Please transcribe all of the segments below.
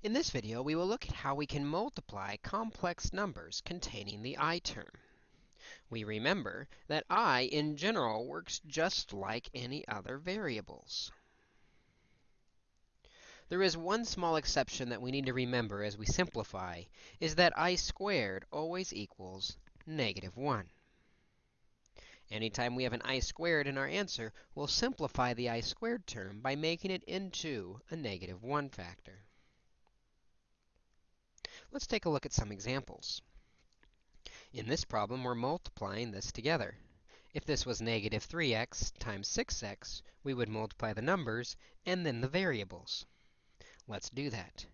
In this video, we will look at how we can multiply complex numbers containing the i term. We remember that i in general works just like any other variables. There is one small exception that we need to remember as we simplify, is that i squared always equals negative 1. Anytime we have an i squared in our answer, we'll simplify the i squared term by making it into a negative 1 factor. Let's take a look at some examples. In this problem, we're multiplying this together. If this was negative 3x times 6x, we would multiply the numbers and then the variables. Let's do that.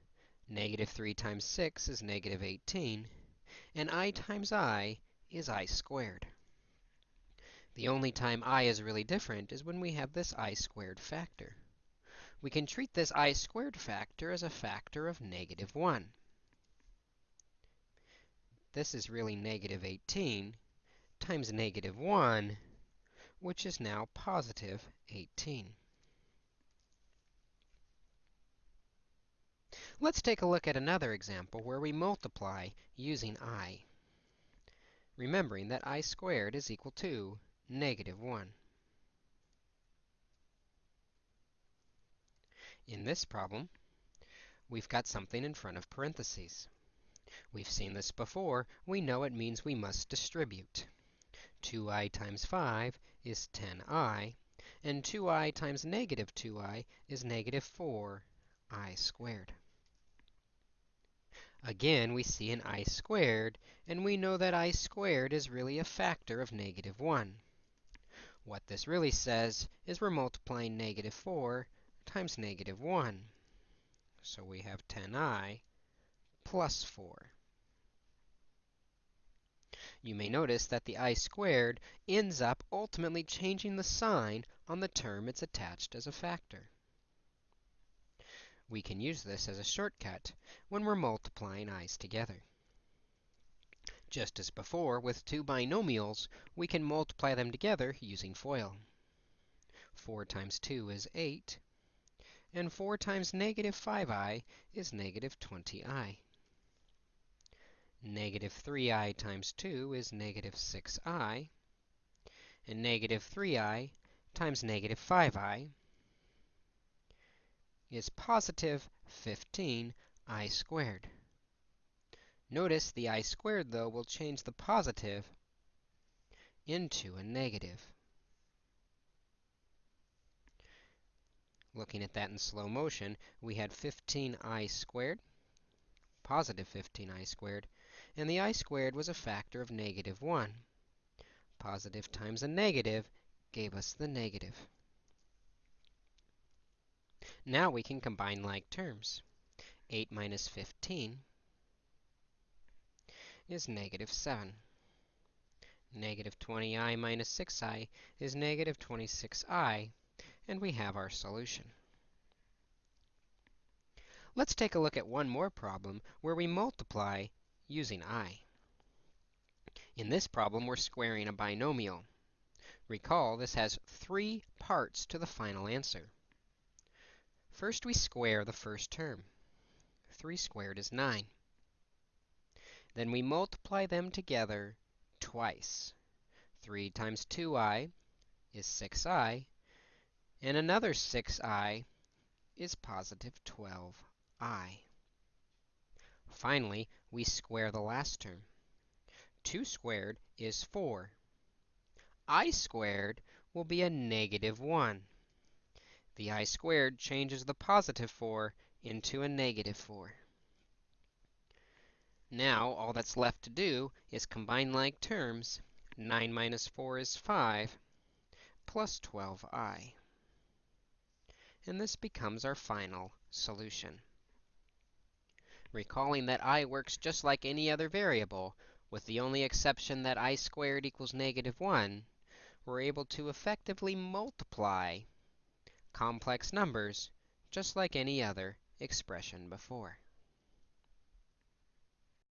Negative 3 times 6 is negative 18, and i times i is i squared. The only time i is really different is when we have this i squared factor. We can treat this i squared factor as a factor of negative 1. This is really negative 18 times negative 1, which is now positive 18. Let's take a look at another example where we multiply using i, remembering that i squared is equal to negative 1. In this problem, we've got something in front of parentheses. We've seen this before. We know it means we must distribute. 2i times 5 is 10i, and 2i times negative 2i is negative 4i squared. Again, we see an i squared, and we know that i squared is really a factor of negative 1. What this really says is we're multiplying negative 4 times negative 1. So we have 10i plus 4. You may notice that the i squared ends up ultimately changing the sign on the term it's attached as a factor. We can use this as a shortcut when we're multiplying i's together. Just as before, with two binomials, we can multiply them together using FOIL. 4 times 2 is 8, and 4 times negative 5i is negative 20i. Negative 3i times 2 is negative 6i, and negative 3i times negative 5i is positive 15i squared. Notice the i squared, though, will change the positive into a negative. Looking at that in slow motion, we had 15i squared, positive 15i squared, and the i squared was a factor of negative 1. Positive times a negative gave us the negative. Now we can combine like terms. 8 minus 15 is negative 7. Negative 20i minus 6i is negative 26i, and we have our solution. Let's take a look at one more problem where we multiply using i. In this problem, we're squaring a binomial. Recall, this has three parts to the final answer. First, we square the first term. 3 squared is 9. Then we multiply them together twice. 3 times 2i is 6i, and another 6i is positive 12i. Finally, we square the last term. 2 squared is 4. i squared will be a negative 1. The i squared changes the positive 4 into a negative 4. Now, all that's left to do is combine like terms. 9 minus 4 is 5, plus 12i. And this becomes our final solution. Recalling that i works just like any other variable, with the only exception that i squared equals negative 1, we're able to effectively multiply complex numbers just like any other expression before.